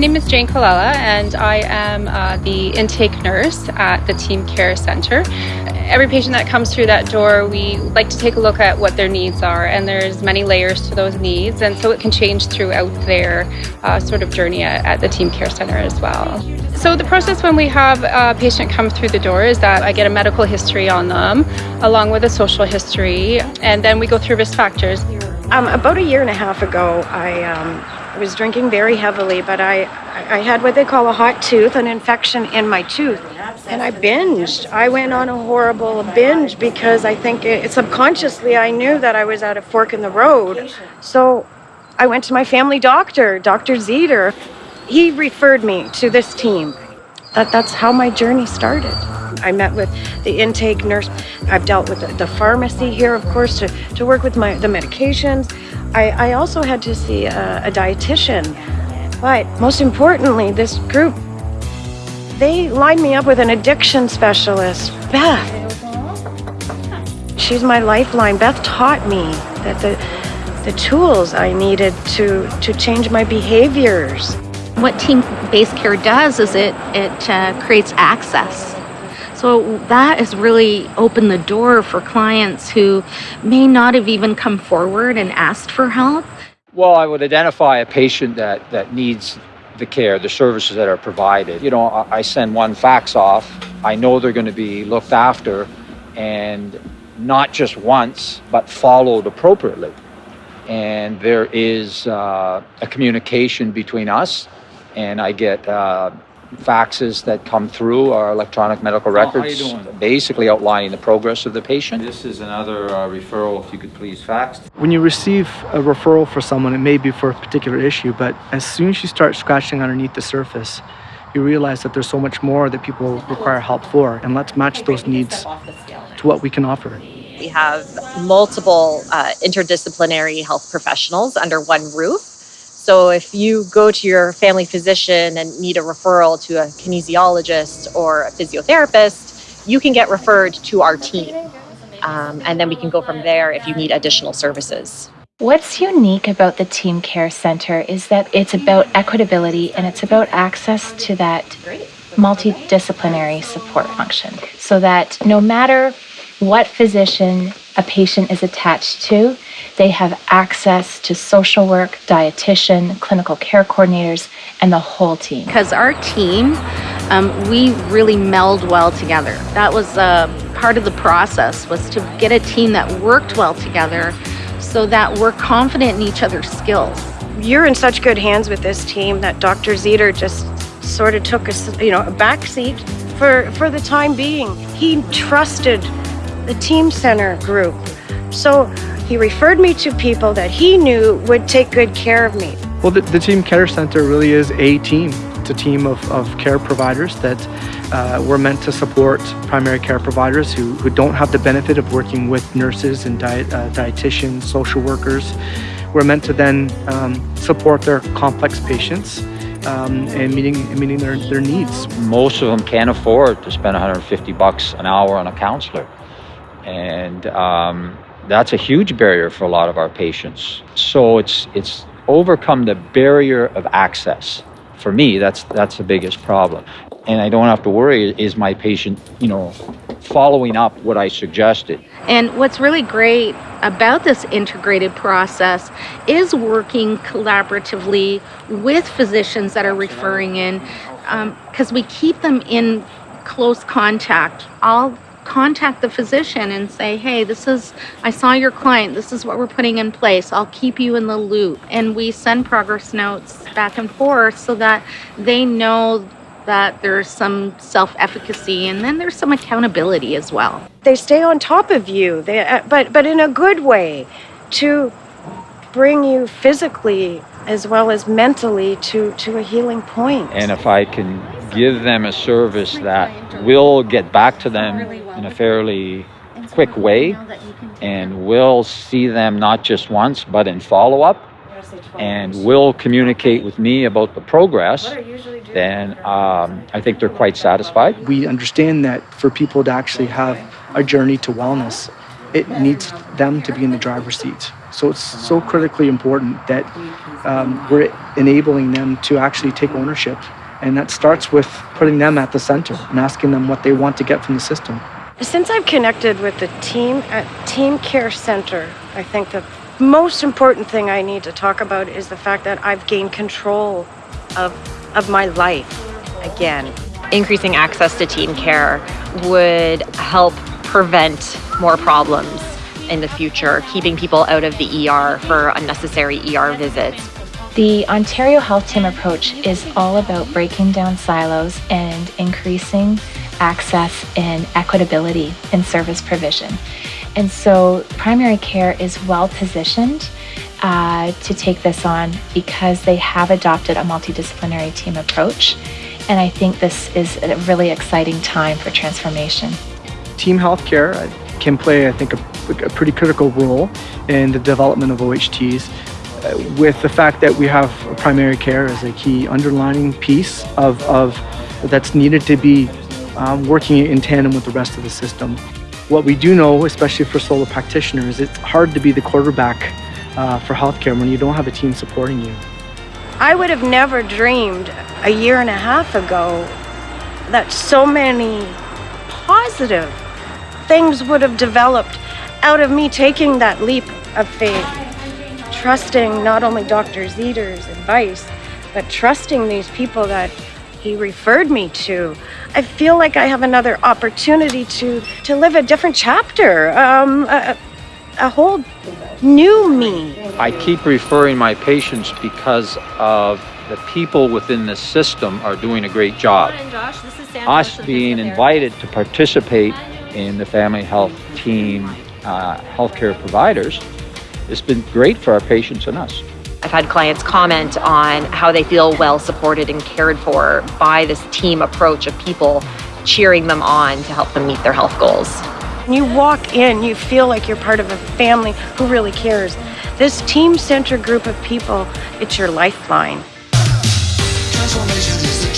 name is Jane Colella, and I am uh, the intake nurse at the Team Care Center. Every patient that comes through that door, we like to take a look at what their needs are, and there's many layers to those needs, and so it can change throughout their uh, sort of journey at, at the Team Care Center as well. So the process when we have a patient come through the door is that I get a medical history on them, along with a social history, and then we go through risk factors. Um, about a year and a half ago, I um, was drinking very heavily, but I, I had what they call a hot tooth, an infection in my tooth. And I binged. I went on a horrible binge because I think it, subconsciously I knew that I was at a fork in the road. So I went to my family doctor, Dr. Zeter. He referred me to this team. That, that's how my journey started. I met with the intake nurse. I've dealt with the, the pharmacy here, of course, to, to work with my the medications. I, I also had to see a, a dietitian. But most importantly, this group, they lined me up with an addiction specialist, Beth. She's my lifeline. Beth taught me that the, the tools I needed to, to change my behaviors. What team-based care does is it, it uh, creates access so that has really opened the door for clients who may not have even come forward and asked for help. Well, I would identify a patient that, that needs the care, the services that are provided. You know, I send one fax off. I know they're going to be looked after and not just once, but followed appropriately. And there is uh, a communication between us, and I get uh, faxes that come through our electronic medical records, doing? basically outlining the progress of the patient. This is another uh, referral, if you could please fax. When you receive a referral for someone, it may be for a particular issue, but as soon as you start scratching underneath the surface, you realize that there's so much more that people require help for, and let's match those needs to what we can offer. We have multiple uh, interdisciplinary health professionals under one roof so if you go to your family physician and need a referral to a kinesiologist or a physiotherapist, you can get referred to our team. Um, and then we can go from there if you need additional services. What's unique about the Team Care Center is that it's about equitability and it's about access to that multidisciplinary support function so that no matter what physician a patient is attached to, they have access to social work, dietitian, clinical care coordinators, and the whole team. Because our team, um, we really meld well together. That was uh, part of the process, was to get a team that worked well together so that we're confident in each other's skills. You're in such good hands with this team that Dr. Zeter just sort of took a, you know, a back seat for, for the time being. He trusted the Team Center group. So he referred me to people that he knew would take good care of me. Well, the, the Team Care Center really is a team. It's a team of, of care providers that uh, we're meant to support primary care providers who, who don't have the benefit of working with nurses and diet, uh, dietitians, social workers. We're meant to then um, support their complex patients um, and meeting meeting their, their needs. Most of them can't afford to spend 150 bucks an hour on a counselor. And um, that's a huge barrier for a lot of our patients. So it's it's overcome the barrier of access. For me, that's that's the biggest problem. And I don't have to worry is my patient, you know, following up what I suggested. And what's really great about this integrated process is working collaboratively with physicians that are referring in because um, we keep them in close contact. All contact the physician and say, hey, this is, I saw your client, this is what we're putting in place, I'll keep you in the loop. And we send progress notes back and forth so that they know that there's some self-efficacy and then there's some accountability as well. They stay on top of you, they, uh, but, but in a good way to bring you physically as well as mentally to, to a healing point. And if I can give them a service that will get back to them in a fairly quick way and we'll see them not just once but in follow-up and will communicate with me about the progress, then um, I think they're quite satisfied. We understand that for people to actually have a journey to wellness, it needs them to be in the driver's seat. So it's so critically important that um, we're enabling them to actually take ownership. And that starts with putting them at the center and asking them what they want to get from the system. Since I've connected with the team at Team Care Center, I think the most important thing I need to talk about is the fact that I've gained control of, of my life again. Increasing access to team care would help prevent more problems in the future, keeping people out of the ER for unnecessary ER visits. The Ontario Health Team approach is all about breaking down silos and increasing access and equitability in service provision. And so primary care is well positioned uh, to take this on because they have adopted a multidisciplinary team approach. And I think this is a really exciting time for transformation. Team healthcare uh, can play, I think, a, a pretty critical role in the development of OHTs uh, with the fact that we have primary care as a key underlining piece of, of that's needed to be um, working in tandem with the rest of the system. What we do know, especially for solo practitioners, it's hard to be the quarterback uh, for healthcare when you don't have a team supporting you. I would have never dreamed a year and a half ago that so many positive things would have developed out of me taking that leap of faith, trusting not only Dr. Zeter's advice, but trusting these people that he referred me to. I feel like I have another opportunity to to live a different chapter, um, a, a whole new me. I keep referring my patients because of the people within the system are doing a great job. Us being invited to participate in the family health team uh, healthcare providers, it's been great for our patients and us. I've had clients comment on how they feel well supported and cared for by this team approach of people cheering them on to help them meet their health goals. When you walk in, you feel like you're part of a family who really cares. This team center group of people, it's your lifeline. Transformation is the